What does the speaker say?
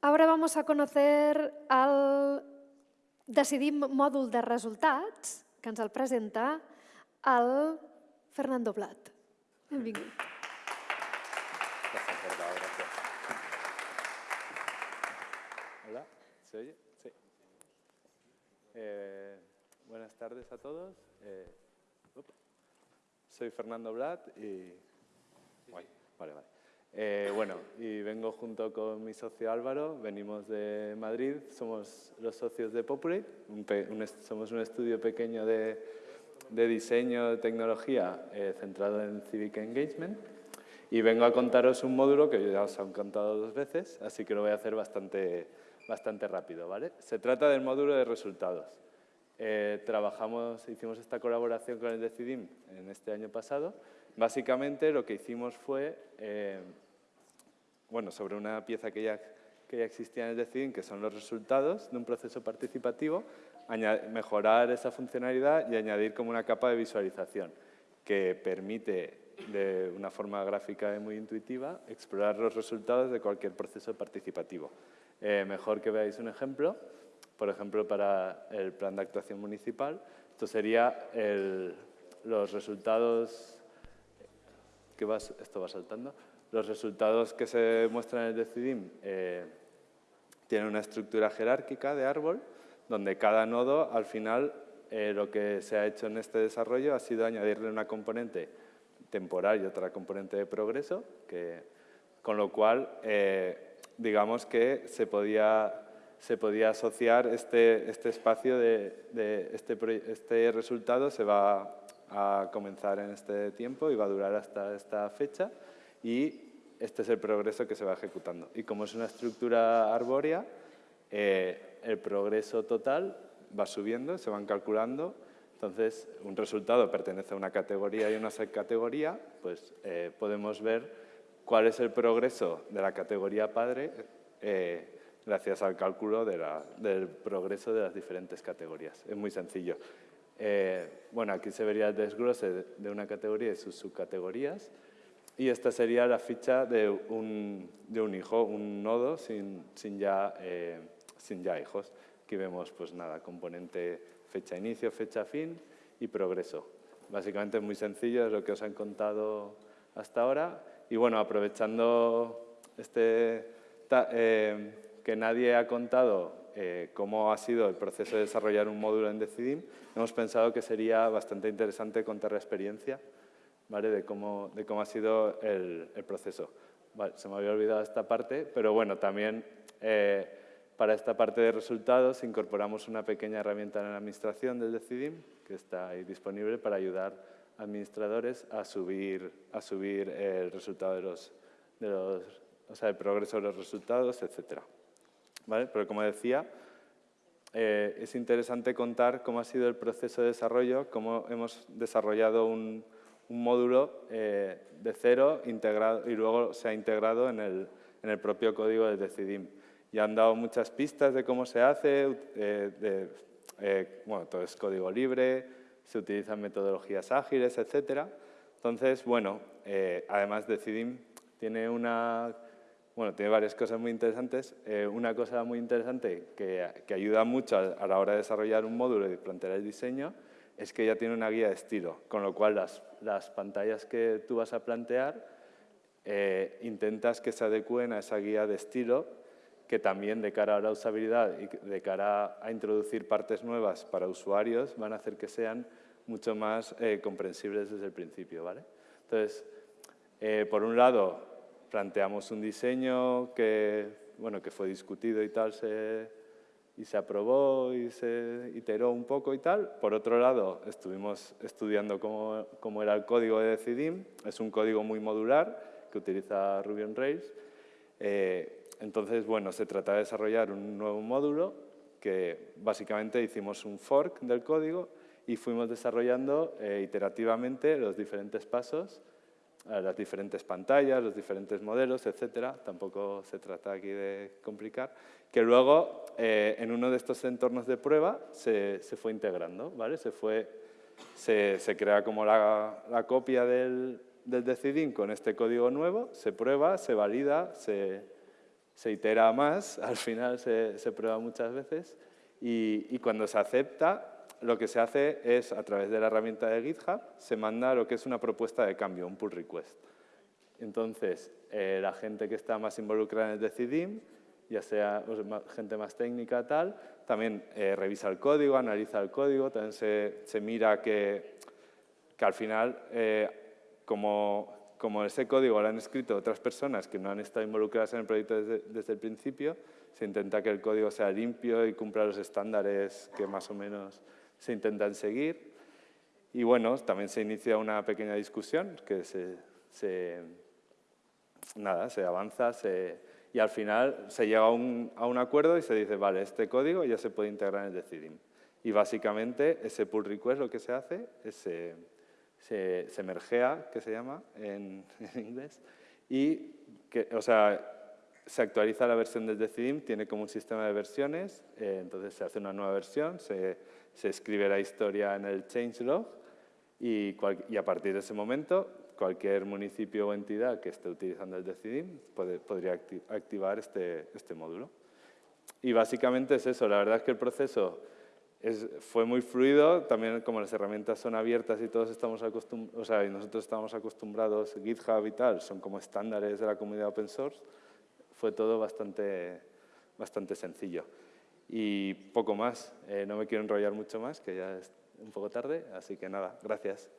Ahora vamos a conocer el Decidim mòdul de resultats, que ens el presenta el Fernando Blat. Benvingut. Hola, ¿se oye? Sí. Eh, buenas tardes a todos. Eh, soy Fernando Blat y... Guay, Vale, vale. Eh, bueno, y vengo junto con mi socio Álvaro, venimos de Madrid, somos los socios de Populate, somos un estudio pequeño de, diseño, de tecnología eh, centrado en Civic Engagement y vengo a contaros un módulo que ya os han contado dos veces, así que lo voy a hacer bastante, bastante rápido. ¿vale? Se trata del módulo de resultados. Eh, trabajamos, hicimos esta colaboración con el Decidim en este año pasado. Básicamente lo que hicimos fue, bueno, sobre una pieza que ya, que ya existía en el que son los resultados de un proceso participativo, mejorar esa funcionalidad y añadir como una capa de visualización que permite de una forma gráfica y muy intuitiva explorar los resultados de cualquier proceso participativo. Eh, mejor que veáis un ejemplo, por ejemplo, para el plan de actuación municipal, esto sería los resultados que esto va saltando. Los resultados que se muestran en el Decidim eh, tienen una estructura jerárquica de árbol, donde cada nodo, al final, eh, lo que se ha hecho en este desarrollo ha sido añadirle una componente temporal y otra componente de progreso, que, con lo cual, eh, digamos que se podía, se podía asociar este, este espacio de, este, este resultado se va a comenzar en este tiempo y va a durar hasta esta fecha y este es el progreso que se va ejecutando. Y como es una estructura arbórea, eh, el progreso total va subiendo, se van calculando. Entonces, un resultado pertenece a una categoría y una subcategoría, pues eh, podemos ver cuál es el progreso de la categoría padre eh, gracias al cálculo del progreso de las diferentes categorías. Es muy sencillo. Bueno, aquí se vería el desglose de- de una categoría y sus subcategorías. Y esta sería la ficha de un, de un hijo, un nodo sin, sin, ya, eh, sin ya hijos. Aquí vemos, pues nada, componente fecha inicio, fecha fin y progreso. Básicamente es muy sencillo, es lo que os han contado hasta ahora. Y bueno, aprovechando este, eh, que nadie ha contado eh, cómo ha sido el proceso de desarrollar un módulo en Decidim, hemos pensado que sería bastante interesante contar la experiencia ¿vale? de, cómo, de cómo ha sido el, el proceso. Vale, se me había olvidado esta parte, pero bueno, también eh, para esta parte de resultados incorporamos una pequeña herramienta en la administración del Decidim, que está ahí disponible para ayudar a administradores a subir, a subir el resultado de los, de los, o sea, el progreso de los resultados, etcétera. ¿Vale? Pero como decía, eh, es interesante contar cómo ha sido el proceso de desarrollo, cómo hemos desarrollado un, un módulo eh, de cero integrado, y luego se ha integrado en el, en el propio código del Decidim. Y han dado muchas pistas de cómo se hace, eh, de- eh, bueno, todo es código libre, se utilizan metodologías ágiles, etcétera. Entonces, bueno, eh, además Decidim tiene una bueno, tiene varias cosas muy interesantes. Una cosa muy interesante que, que ayuda mucho a, a la hora de desarrollar un módulo y plantear el diseño es que ya tiene una guía de estilo, con lo cual las, las pantallas que tú vas a plantear eh, intentas que se adecúen a esa guía de estilo que también de cara a la usabilidad y de cara a introducir partes nuevas para usuarios van a hacer que sean mucho más eh, comprensibles desde el principio. ¿vale? Entonces, eh, por un lado, planteamos un diseño que, bueno, que fue discutido y tal, se, y se aprobó y se iteró un poco y tal. Por otro lado, estuvimos estudiando cómo, cómo era el código de Decidim. Es un código muy modular que utiliza Ruby on Rails. Eh, entonces, bueno, se trata de desarrollar un nuevo módulo que básicamente hicimos un fork del código y fuimos desarrollando eh, iterativamente los diferentes pasos las diferentes pantallas, los diferentes modelos, etcétera. Tampoco se trata aquí de complicar. Que luego, eh, en uno de estos entornos de prueba, se, se fue integrando, ¿vale? Se, fue, se, se crea como la, la copia del, del Decidim con este código nuevo, se prueba, se valida, se, se itera más, al final se, se prueba muchas veces y, y, cuando se acepta, lo que se hace es, a través de la herramienta de GitHub, se manda lo que es una propuesta de cambio, un pull request. Entonces, eh, la gente que está más involucrada en el Decidim, ya sea gente más técnica, tal, también eh, revisa el código, analiza el código, también se, se mira que, que, al final, eh, como como ese código lo han escrito otras personas que no han estado involucradas en el proyecto desde, el principio, se intenta que el código sea limpio y cumpla los estándares que más o menos se intentan seguir. Y bueno, también se inicia una pequeña discusión que se, nada, se avanza y al final se llega a un, acuerdo y se dice, vale, este código ya se puede integrar en el Decidim. Y básicamente ese pull request lo que se hace es se, se que se llama en, inglés, y que, o sea, se actualiza la versión del Decidim, tiene como un sistema de versiones, eh, entonces se hace una nueva versión, se, se, escribe la historia en el changelog y, y a partir de ese momento cualquier municipio o entidad que esté utilizando el Decidim puede, podría activar este, este módulo. Y básicamente es eso, la verdad es que el proceso fue muy fluido, también como las herramientas son abiertas y todos estamos acostumbrados, o sea, y nosotros estamos acostumbrados, GitHub y tal, son como estándares de la comunidad open source, fue todo bastante, bastante sencillo. Y poco más, eh, no me quiero enrollar mucho más, que ya es un poco tarde, así que nada, gracias.